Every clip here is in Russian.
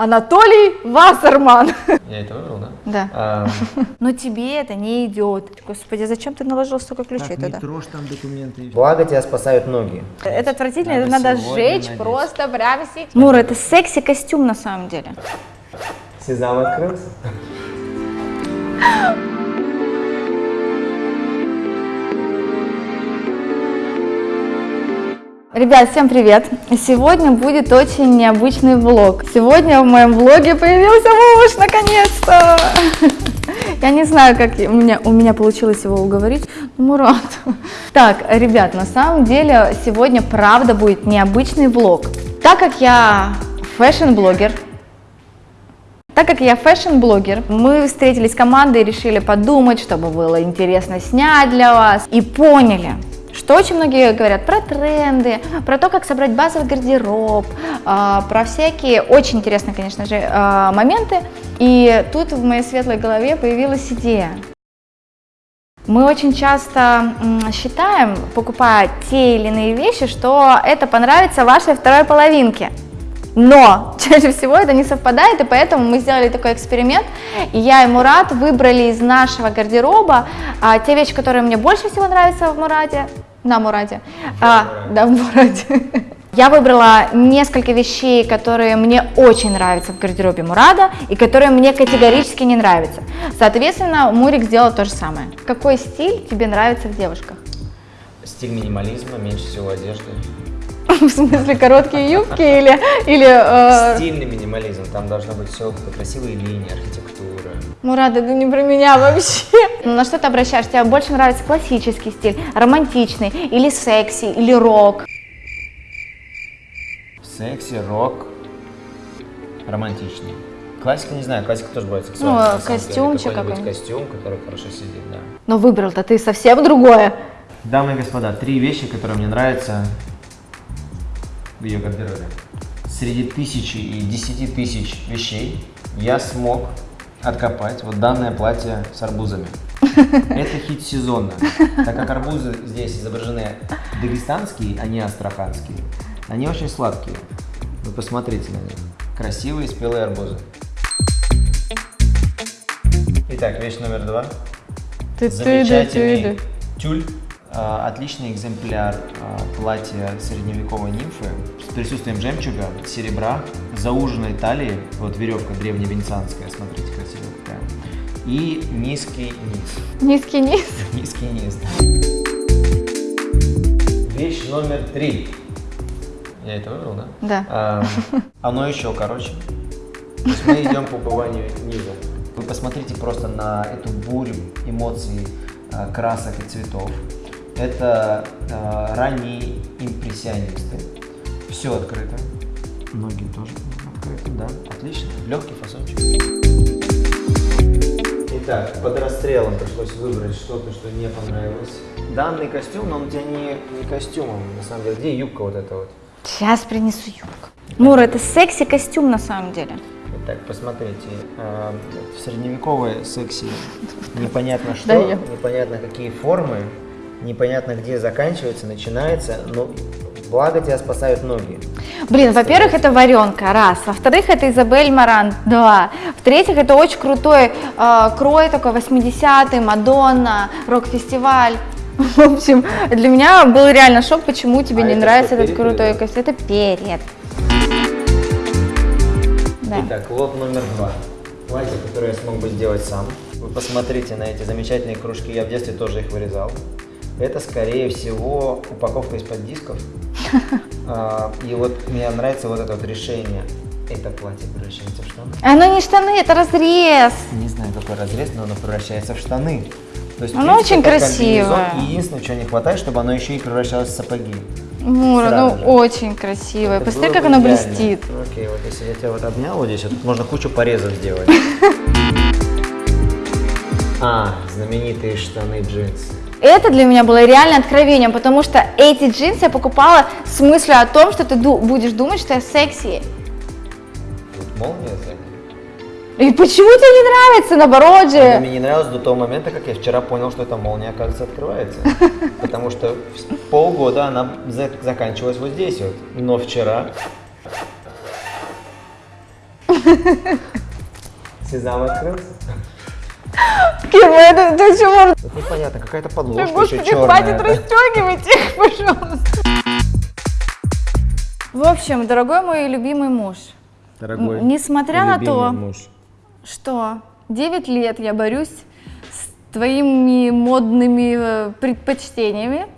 Анатолий Вассерман. Я это выбрал, да? Да. А, Но тебе это не идет. Господи, зачем ты наложил столько ключей туда? трожь там документы. Благо тебя спасают ноги. Это отвратительно, это Надо надо сегодня сжечь надеть. просто прям сейчас. Мур, это секси-костюм на самом деле. Сезам открылся. Ребят, всем привет! Сегодня будет очень необычный влог. Сегодня в моем влоге появился муж, наконец-то! Я не знаю, как у меня, у меня получилось его уговорить, но Мурат. Так, ребят, на самом деле сегодня правда будет необычный влог. Так как я фэшн-блогер, так как я фэшн-блогер, мы встретились с командой и решили подумать, чтобы было интересно снять для вас. И поняли, что очень многие говорят про тренды, про то, как собрать базовый гардероб, а, про всякие очень интересные, конечно же, а, моменты. И тут в моей светлой голове появилась идея. Мы очень часто считаем, покупая те или иные вещи, что это понравится вашей второй половинке. Но чаще всего это не совпадает, и поэтому мы сделали такой эксперимент. И я и Мурат выбрали из нашего гардероба а, те вещи, которые мне больше всего нравятся в Мурате, на Мурате, а, да, в Мурате. Я выбрала несколько вещей, которые мне очень нравятся в гардеробе Мурада и которые мне категорически не нравятся. Соответственно, Мурик сделал то же самое. Какой стиль тебе нравится в девушках? Стиль минимализма, меньше всего одежды. В смысле, короткие юбки или... или э, Стильный минимализм, там должно быть все красивые линии, архитектура. Мурат, это не про меня вообще. Ну, На что ты обращаешься? Тебе больше нравится классический стиль, романтичный, или секси, или рок? Секси, рок, романтичный. Классика, не знаю, классика тоже бывает сексуальная. Ну, костюмчик Какой-нибудь какой-нибудь. костюм, который хорошо сидит, да. Но выбрал-то ты совсем другое. Дамы и господа, три вещи, которые мне нравятся в ее гардеробе. Среди тысячи и десяти тысяч вещей я смог откопать вот данное платье с арбузами. Это хит сезона. Так как арбузы здесь изображены дагестанские, а не астраханские, они очень сладкие. Вы посмотрите на них. Красивые спелые арбузы. Итак, вещь номер два. Замечательный тюль. А, Отличный экземпляр а, платья средневековой нимфы с присутствием жемчуга, серебра, зауженной талии, вот веревка древневенецианская, смотрите, красивая какая, и низкий низ. Низкий низ. Низкий низ. Вещь номер три. Я это выбрал, да? Да. А, оно еще короче. То есть мы идем по убыванию низа. Вы посмотрите просто на эту бурю эмоций, а, красок и цветов. Это а, ранние импрессионисты. Все открыто. Ноги тоже открыты, да. Отлично. Легкий фасончик. Итак, под расстрелом пришлось выбрать что-то, что не понравилось. Данный костюм, но он у тебя не, не костюмом, на самом деле. Где юбка вот эта вот? Сейчас принесу юбку. Мур, это секси-костюм на самом деле. Итак, посмотрите, э, в секси непонятно что, непонятно какие формы, непонятно где заканчивается, начинается, но благо тебя спасают ноги. Блин, во-первых, это варенка, раз. Во-вторых, это Изабель Маран, два. В-третьих, это очень крутой э, крой такой 80-й, Мадонна, рок-фестиваль. В общем, для меня был реально шок, почему тебе А не это нравится этот перед крутой костюм. Это перед. Да. Итак, лот номер два. Платье, которое я смог бы сделать сам. Вы посмотрите на эти замечательные кружки, я в детстве тоже их вырезал. Это, скорее всего, упаковка из-под дисков. А, И вот мне нравится вот это вот решение. Это платье превращается в штаны. Оно не штаны, это разрез. Не знаю, какой разрез, но оно превращается в штаны. То есть, Оно принципе, очень красивое. комбинезон. Единственное, чего не хватает, чтобы оно еще и превращалось в сапоги. Мура, Сразу ну же. очень красивое. Это Посмотри, как оно идеально. блестит. Окей, вот если я тебя вот обнял вот здесь, вот тут можно кучу порезов сделать. А, знаменитые штаны джинсы. Это для меня было реально откровением, потому что эти джинсы я покупала с мыслью о том, что ты ду- будешь думать, что я секси. Тут молния. И почему тебе не нравится, наоборот же? мне не нравилось до того момента, как я вчера понял, что эта молния, оказывается, открывается. Потому что полгода она за- заканчивалась вот здесь вот. Но вчера Сезам открылся? Ким, это до чего? Это непонятно, какая-то Да, подложка еще Господи, черная. хватит да? расстегивать их, пожалуйста. В общем, дорогой мой любимый муж, Дорогой несмотря на то, муж. что 9 лет я борюсь с твоими модными э, предпочтениями,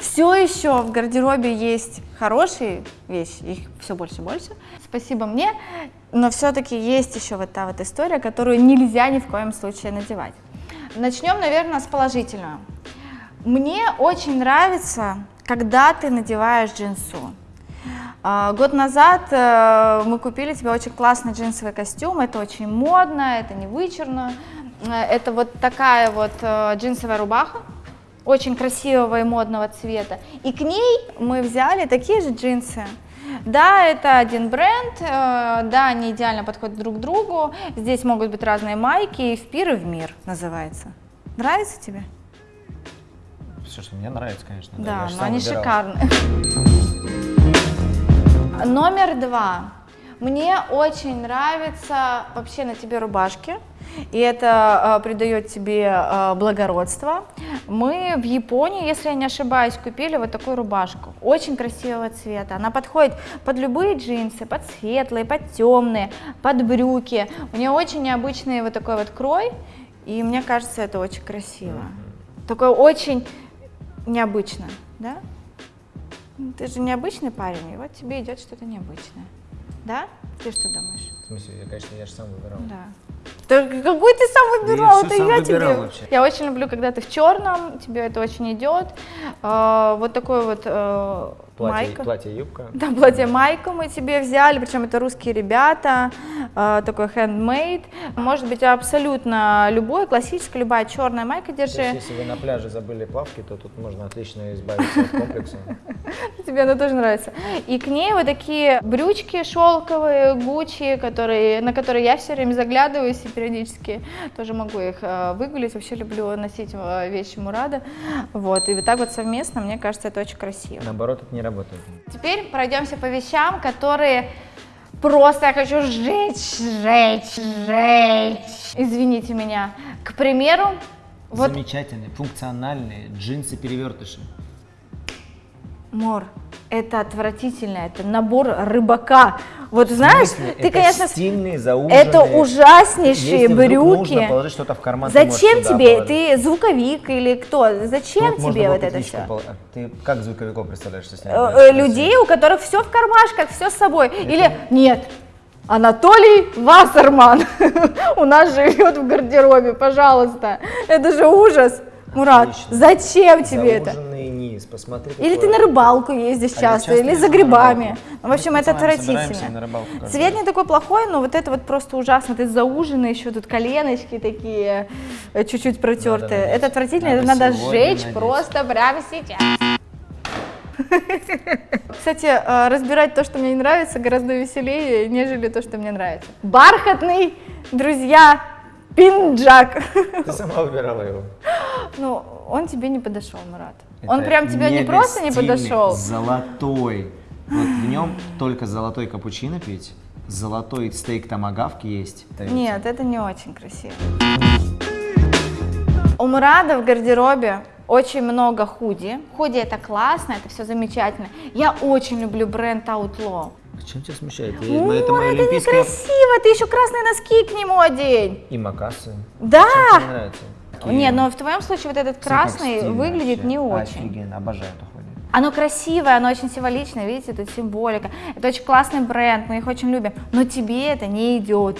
все еще в гардеробе есть хорошие вещи, их все больше и больше. Спасибо мне, но все-таки есть еще вот та вот история, которую нельзя ни в коем случае надевать. Начнем, наверное, с положительного. Мне очень нравится, когда ты надеваешь джинсу. А, Год назад э, мы купили тебе очень классный джинсовый костюм, это очень модно, это не вычурно, Э, это вот такая вот э, джинсовая рубаха, очень красивого и модного цвета, и к ней мы взяли такие же джинсы. Да, это один бренд, э, да, они идеально подходят друг к другу, здесь могут быть разные майки, и в пир и в мир называется. Нравится тебе? Все, что мне нравится, конечно. Да, ж но сам они выбирал. шикарные. Номер два. Мне очень нравится вообще на тебе рубашки, и это э, придает тебе э, благородство. Мы в Японии, если я не ошибаюсь, купили вот такую рубашку, очень красивого цвета. Она подходит под любые джинсы, под светлые, под темные, под брюки. У нее очень необычный вот такой вот крой, и мне кажется, это очень красиво. Такое очень необычно, да? Ты же необычный парень, и вот тебе идет что-то необычное. Да? Ты что думаешь? В смысле, я, конечно, я же сам выбирал. Да. Да какой ты сам выбирал? всё Это сам я выбирал тебе. вообще. Я очень люблю, когда ты в черном, тебе это очень идет. А, вот такой вот э, Платье, майка. платье, юбка. Да, платье майку мы тебе взяли, причем это русские ребята, э, такой handmade. Может быть абсолютно любой, классическая, любая черная майка То есть, держи. если вы на пляже забыли плавки, то тут можно отлично избавиться от комплекса. Тебе она тоже нравится. И к ней вот такие брючки шелковые, Гуччи, которые, на которые я все время заглядываюсь и периодически тоже могу их э, выгулить. Вообще люблю носить э, вещи Мурада. Вот. И вот так вот совместно, мне кажется, это очень красиво. Наоборот, это не работает. Теперь пройдемся по вещам, которые просто я хочу сжечь, сжечь, сжечь. Извините меня. К примеру, вот Замечательные, функциональные джинсы-перевертыши. Мор, это отвратительно, это набор рыбака. Вот знаешь, смысле? ты, Это конечно, стильные, зауженные. это ужаснейшие Если брюки. нужно положить что-то в карман, Зачем тебе? положить. Ты звуковик или кто? Зачем можно тебе вот это все? пол- а Ты как звуковиков представляешь, что с ними Э, э? Людей, у которых все в кармашках, все с собой. Или нет, Анатолий Вассерман у нас живет в гардеробе, пожалуйста. Это же ужас. Мурат, Отлично. зачем тебе это? Зауженный низ, посмотри. Или ты на рыбалку ездишь А часто, часто или за грибами. Ну, в общем, Мы это отвратительно. рыбалку Цвет не такой плохой, но вот это вот просто ужасно. Ты зауженный, еще тут коленочки такие, э, чуть-чуть протертые. надеть. Это отвратительно, Надо это надо сжечь надеть. просто прямо сейчас. Кстати, э, разбирать то, что мне не нравится, гораздо веселее, нежели то, что мне нравится. Бархатный, друзья, пинджак. Ты сама выбирала его. Ну, он тебе не подошел, Мурат. Он Это прям тебе не просто не подошел. Золотой. Вот в нем только золотой капучино пить, золотой стейк томагавки есть. Нет, это не очень красиво. У Мурада в гардеробе очень много худи. Худи это классно, это все замечательно. Я очень люблю бренд Outlaw. А чем тебя смущает? Я- это моя это олимпийская... некрасиво, ты еще красные носки к нему одень. И макасы. Да! Чем тебе нравится? Такие- Нет, но в твоем случае вот этот красный выглядит вообще. не очень. Офигенно, обожаю эту хуйню. Оно красивое, оно очень символичное, видите, тут символика. Это очень классный бренд, мы их очень любим, но тебе это не идет.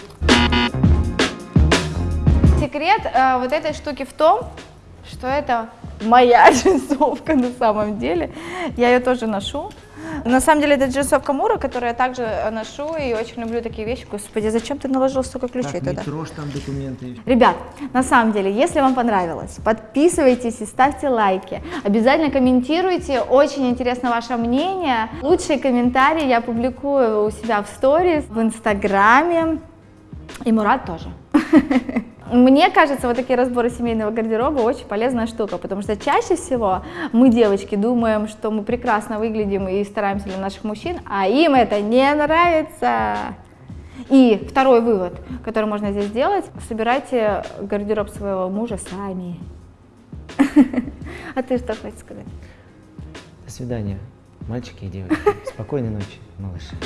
Секрет э, вот этой штуки в том, что это моя джинсовка на самом деле. Я ее тоже ношу. На самом деле это джинсовка Мура, которую я также э, ношу и очень люблю такие вещи. Господи, зачем ты наложил столько ключей Так, не трожь там документы. Ребят, на самом деле, если вам понравилось, подписывайтесь и ставьте лайки. Обязательно комментируйте, очень интересно ваше мнение. Лучшие комментарии я публикую у себя в сторис, в инстаграме. И Мурат тоже. Мне кажется, вот такие разборы семейного гардероба очень полезная штука, потому что чаще всего мы, девочки, думаем, что мы прекрасно выглядим и стараемся для наших мужчин, а им это не нравится. И второй вывод, который можно здесь сделать, собирайте гардероб своего мужа сами. А ты что хочешь сказать? До свидания, мальчики и девочки. Спокойной ночи, малыши.